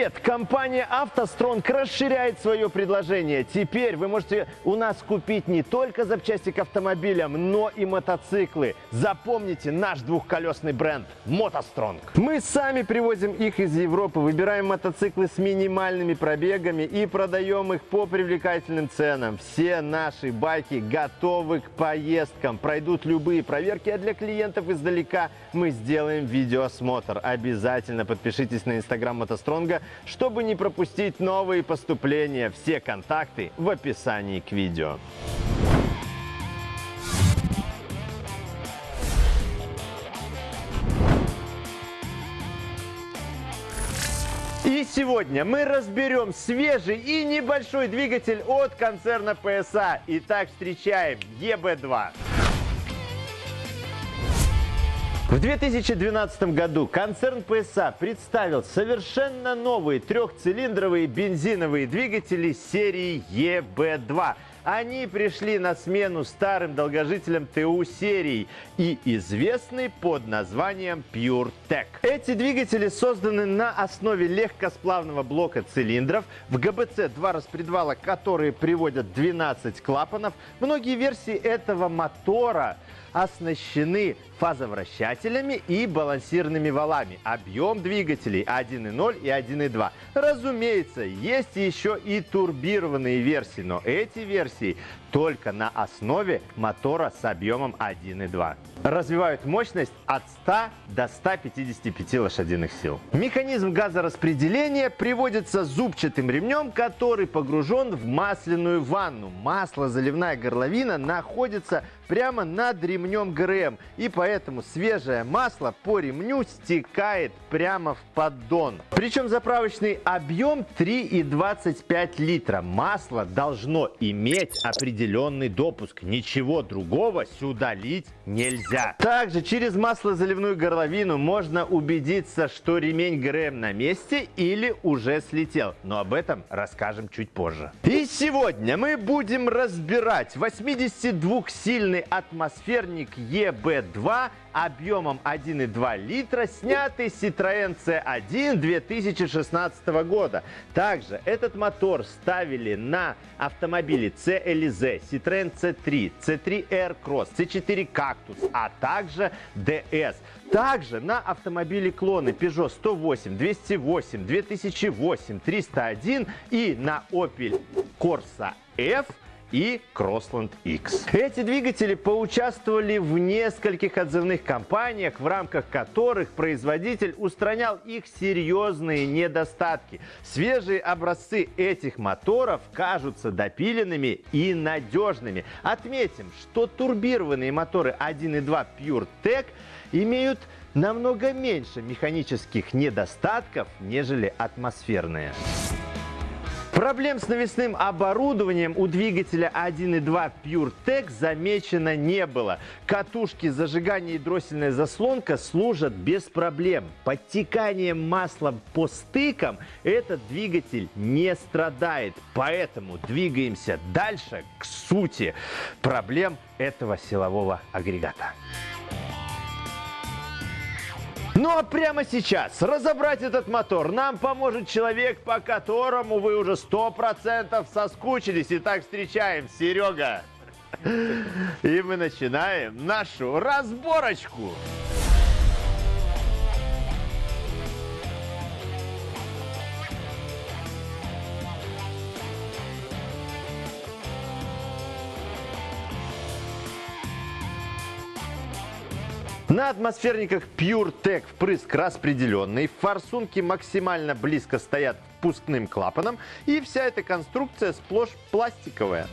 привет! Компания «АвтоСтронг» расширяет свое предложение. Теперь вы можете у нас купить не только запчасти к автомобилям, но и мотоциклы. Запомните наш двухколесный бренд «МотоСтронг». Мы сами привозим их из Европы, выбираем мотоциклы с минимальными пробегами и продаем их по привлекательным ценам. Все наши байки готовы к поездкам, пройдут любые проверки, а для клиентов издалека мы сделаем видеоосмотр. Обязательно подпишитесь на инстаграм «МотоСтронга», чтобы не пропустить новые поступления. Все контакты в описании к видео. И сегодня мы разберем свежий и небольшой двигатель от концерна PSA. Итак, встречаем EB2. В 2012 году концерн PSA представил совершенно новые трехцилиндровые бензиновые двигатели серии EB2. Они пришли на смену старым долгожителям ТУ серии и известны под названием PureTech. Эти двигатели созданы на основе легкосплавного блока цилиндров. В ГБЦ два распредвала, которые приводят 12 клапанов. Многие версии этого мотора оснащены фазовращателями и балансирными валами. Объем двигателей 1.0 и 1.2. Разумеется, есть еще и турбированные версии, но эти версии See. Только на основе мотора с объемом 1.2. Развивают мощность от 100 до 155 лошадиных сил. Механизм газораспределения приводится зубчатым ремнем, который погружен в масляную ванну. Масло-заливная горловина находится прямо над ремнем ГРМ, и поэтому свежее масло по ремню стекает прямо в поддон. Причем заправочный объем 3,25 литра. Масло должно иметь определенный допуск. Ничего другого сюда лить нельзя. Также через маслозаливную горловину можно убедиться, что ремень ГРМ на месте или уже слетел. Но об этом расскажем чуть позже. И сегодня мы будем разбирать 82-сильный атмосферник EB2 объемом 1,2 литра, снятый Citroёn C1 2016 года. Также этот мотор ставили на автомобили Citroёn C3, C3 Aircross, C4 Cactus, а также DS. Также на автомобили клоны Peugeot 108, 208, 2008, 301 и на Opel Corsa F и Crossland X. Эти двигатели поучаствовали в нескольких отзывных кампаниях, в рамках которых производитель устранял их серьезные недостатки. Свежие образцы этих моторов кажутся допиленными и надежными. Отметим, что турбированные моторы 1.2 PureTech имеют намного меньше механических недостатков, нежели атмосферные. Проблем с навесным оборудованием у двигателя 1.2 PureTech замечено не было. Катушки зажигания и дроссельная заслонка служат без проблем. Подтеканием масла по стыкам этот двигатель не страдает. Поэтому двигаемся дальше к сути проблем этого силового агрегата. Ну а прямо сейчас разобрать этот мотор нам поможет человек, по которому вы уже сто процентов соскучились. Итак, встречаем Серега. И мы начинаем нашу разборочку. На атмосферниках PureTech впрыск распределенный, форсунки максимально близко стоят к впускным клапанам и вся эта конструкция сплошь пластиковая.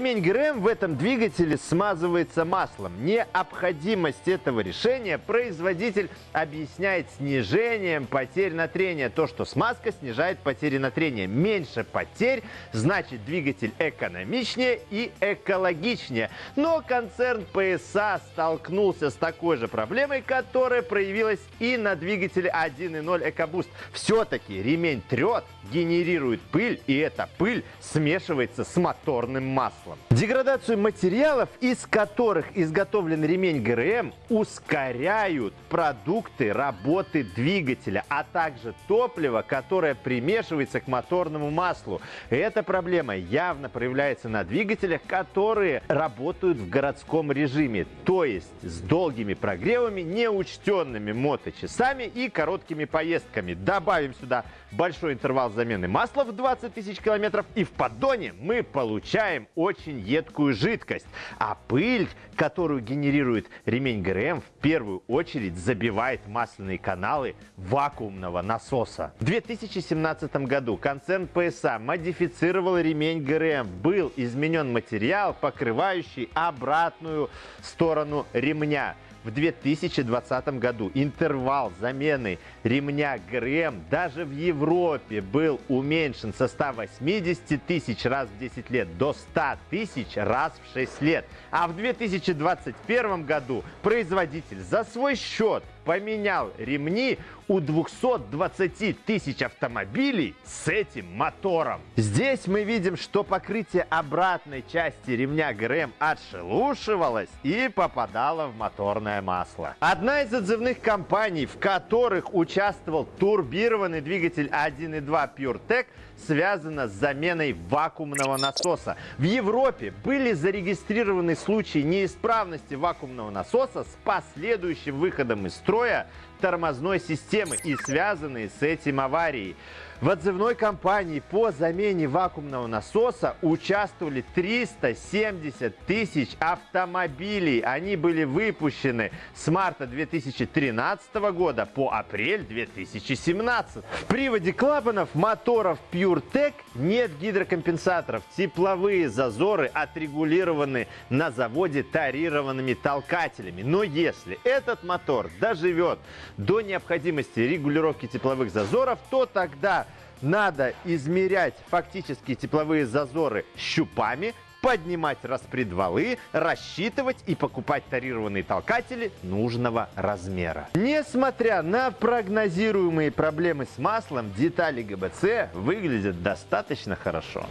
Ремень ГРМ в этом двигателе смазывается маслом. Необходимость этого решения производитель объясняет снижением потерь на трение. То, что смазка снижает потери на трение. Меньше потерь, значит двигатель экономичнее и экологичнее. Но концерн PSA столкнулся с такой же проблемой, которая проявилась и на двигателе 1.0 EcoBoost. Все-таки ремень трет, генерирует пыль, и эта пыль смешивается с моторным маслом маслом. Деградацию материалов, из которых изготовлен ремень ГРМ, ускоряют продукты работы двигателя, а также топливо, которое примешивается к моторному маслу. Эта проблема явно проявляется на двигателях, которые работают в городском режиме, то есть с долгими прогревами, неучтенными моточасами и короткими поездками. Добавим сюда большой интервал замены масла в 20 тысяч километров, и в поддоне мы получаем очень едкую жидкость. А пыль, которую генерирует ремень ГРМ, в первую очередь забивает масляные каналы вакуумного насоса. В 2017 году концерн PSA модифицировал ремень ГРМ. Был изменен материал, покрывающий обратную сторону ремня в 2020 году интервал замены ремня ГРМ даже в Европе был уменьшен со 180 тысяч раз в 10 лет до 100 тысяч раз в 6 лет. А в 2021 году производитель за свой счет поменял ремни у 220 тысяч автомобилей с этим мотором. Здесь мы видим, что покрытие обратной части ремня ГРМ отшелушивалось и попадало в моторное масло. Одна из отзывных компаний, в которых участвовал турбированный двигатель 1.2 PureTech, связана с заменой вакуумного насоса. В Европе были зарегистрированы случаи неисправности вакуумного насоса с последующим выходом из строя Troia тормозной системы и связанные с этим аварии. В отзывной кампании по замене вакуумного насоса участвовали 370 тысяч автомобилей. Они были выпущены с марта 2013 года по апрель 2017. В приводе клапанов моторов PureTech нет гидрокомпенсаторов. Тепловые зазоры отрегулированы на заводе тарированными толкателями. Но если этот мотор доживет до необходимости регулировки тепловых зазоров, то тогда надо измерять фактические тепловые зазоры щупами, поднимать распредвалы, рассчитывать и покупать тарированные толкатели нужного размера. Несмотря на прогнозируемые проблемы с маслом, детали ГБЦ выглядят достаточно хорошо.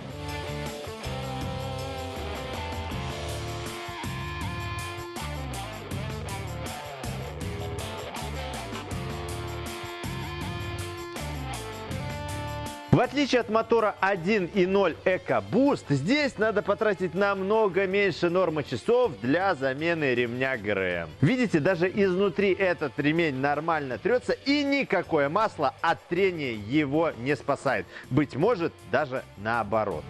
В отличие от мотора 1.0 EcoBoost, здесь надо потратить намного меньше нормы часов для замены ремня ГРМ. Видите, даже изнутри этот ремень нормально трется и никакое масло от трения его не спасает. Быть может, даже наоборот.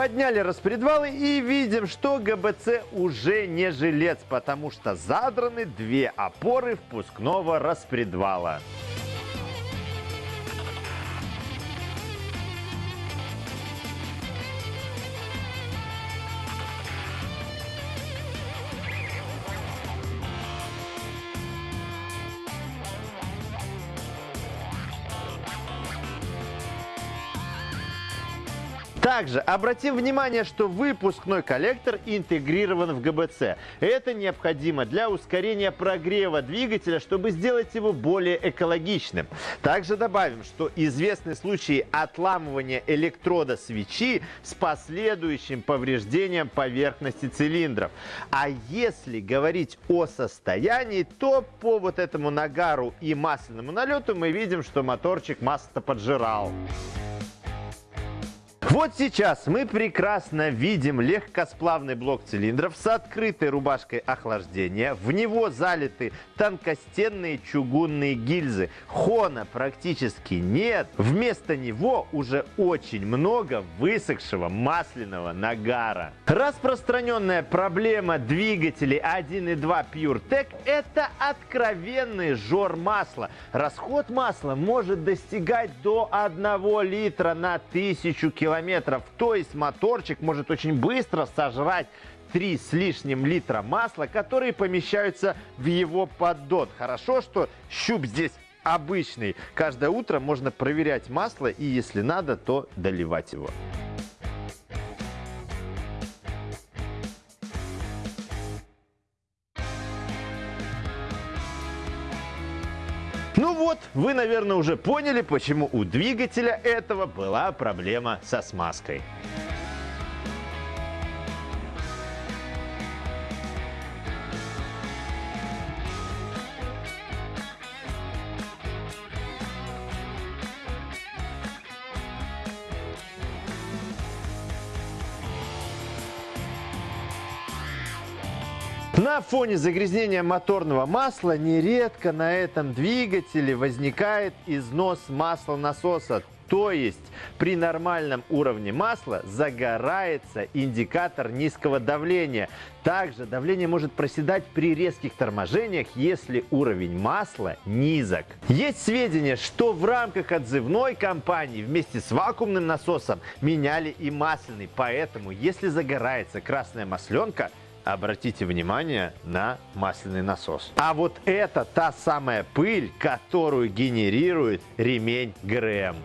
Подняли распредвалы и видим, что ГБЦ уже не жилец, потому что задраны две опоры впускного распредвала. Также обратим внимание, что выпускной коллектор интегрирован в ГБЦ. Это необходимо для ускорения прогрева двигателя, чтобы сделать его более экологичным. Также добавим, что известны случаи отламывания электрода свечи с последующим повреждением поверхности цилиндров. А если говорить о состоянии, то по вот этому нагару и масляному налету мы видим, что моторчик масло поджирал. Вот сейчас мы прекрасно видим легкосплавный блок цилиндров с открытой рубашкой охлаждения. В него залиты тонкостенные чугунные гильзы. Хона практически нет. Вместо него уже очень много высохшего масляного нагара. Распространенная проблема двигателей 1.2 PureTech – это откровенный жор масла. Расход масла может достигать до 1 литра на тысячу километров. То есть моторчик может очень быстро сожрать 3 с лишним литра масла, которые помещаются в его поддон. Хорошо, что щуп здесь обычный. Каждое утро можно проверять масло и, если надо, то доливать его. Вы, наверное, уже поняли, почему у двигателя этого была проблема со смазкой. На фоне загрязнения моторного масла нередко на этом двигателе возникает износ масла насоса. То есть при нормальном уровне масла загорается индикатор низкого давления. Также давление может проседать при резких торможениях, если уровень масла низок. Есть сведения, что в рамках отзывной кампании вместе с вакуумным насосом меняли и масляный. Поэтому, если загорается красная масленка, обратите внимание на масляный насос. А вот это та самая пыль, которую генерирует ремень ГРМ.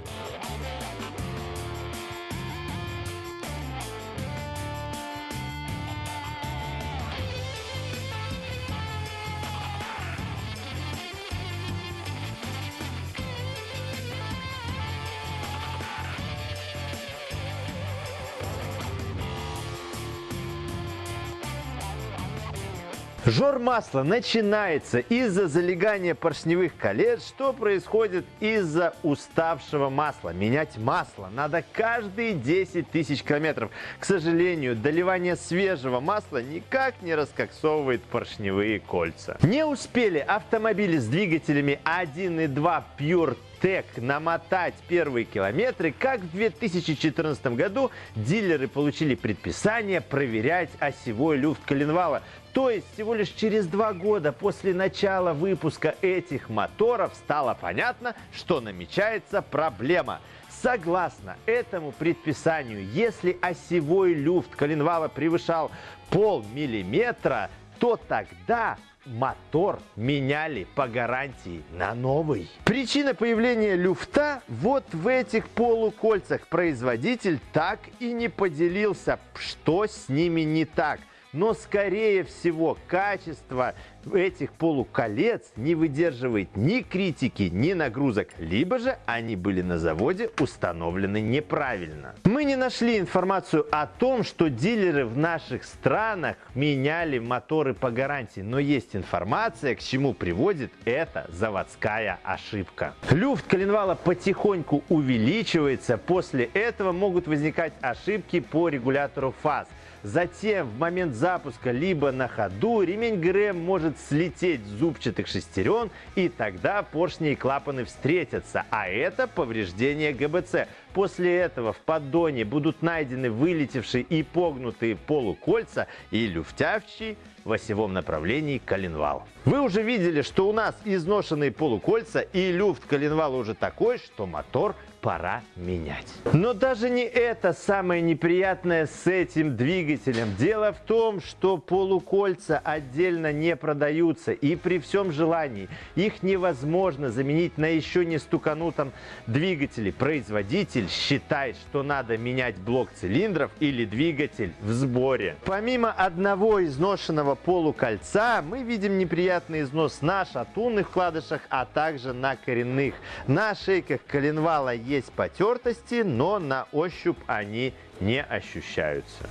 Жор масла начинается из-за залегания поршневых колец, что происходит из-за уставшего масла. Менять масло надо каждые 10 тысяч километров. К сожалению, доливание свежего масла никак не раскоксовывает поршневые кольца. Не успели автомобили с двигателями 1.2 Pure Тек намотать первые километры, как в 2014 году дилеры получили предписание проверять осевой люфт коленвала. То есть всего лишь через два года после начала выпуска этих моторов стало понятно, что намечается проблема. Согласно этому предписанию, если осевой люфт коленвала превышал полмиллиметра, то тогда мотор меняли по гарантии на новый. Причина появления люфта вот в этих полукольцах. Производитель так и не поделился, что с ними не так – но, скорее всего, качество этих полуколец не выдерживает ни критики, ни нагрузок, либо же они были на заводе установлены неправильно. Мы не нашли информацию о том, что дилеры в наших странах меняли моторы по гарантии, но есть информация, к чему приводит эта заводская ошибка. Люфт коленвала потихоньку увеличивается, после этого могут возникать ошибки по регулятору фаз. Затем в момент запуска либо на ходу ремень ГРМ может слететь с зубчатых шестерен и тогда поршни и клапаны встретятся, а это повреждение ГБЦ. После этого в поддоне будут найдены вылетевшие и погнутые полукольца и люфтявчий в осевом направлении коленвал. Вы уже видели, что у нас изношенные полукольца и люфт коленвала уже такой, что мотор пора менять. Но даже не это самое неприятное с этим двигателем. Дело в том, что полукольца отдельно не продаются и при всем желании их невозможно заменить на еще не стуканутом двигателе. Производитель считает, что надо менять блок цилиндров или двигатель в сборе. Помимо одного изношенного полукольца мы видим неприятный износ на шатунных вкладышах, а также на коренных. На шейках коленвала есть есть потертости, но на ощупь они не ощущаются.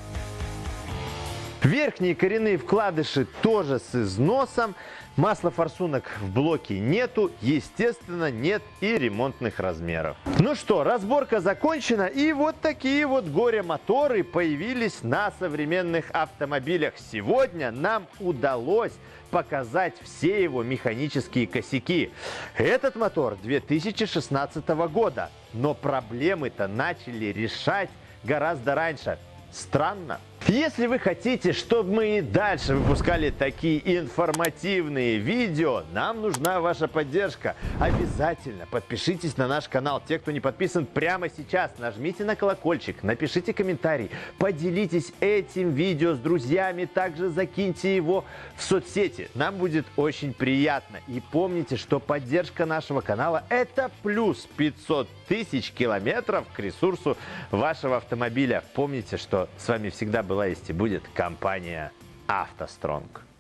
Верхние коренные вкладыши тоже с износом. Масла форсунок в блоке нету, естественно, нет и ремонтных размеров. Ну что, разборка закончена, и вот такие вот горе-моторы появились на современных автомобилях. Сегодня нам удалось показать все его механические косяки. Этот мотор 2016 года, но проблемы-то начали решать гораздо раньше. Странно. Если вы хотите, чтобы мы и дальше выпускали такие информативные видео, нам нужна ваша поддержка. Обязательно подпишитесь на наш канал. Те, кто не подписан прямо сейчас, нажмите на колокольчик, напишите комментарий, поделитесь этим видео с друзьями, также закиньте его в соцсети. Нам будет очень приятно. И помните, что поддержка нашего канала это плюс 500 тысяч километров к ресурсу вашего автомобиля. Помните, что с вами всегда был была есть и будет компания «АвтоСтронг».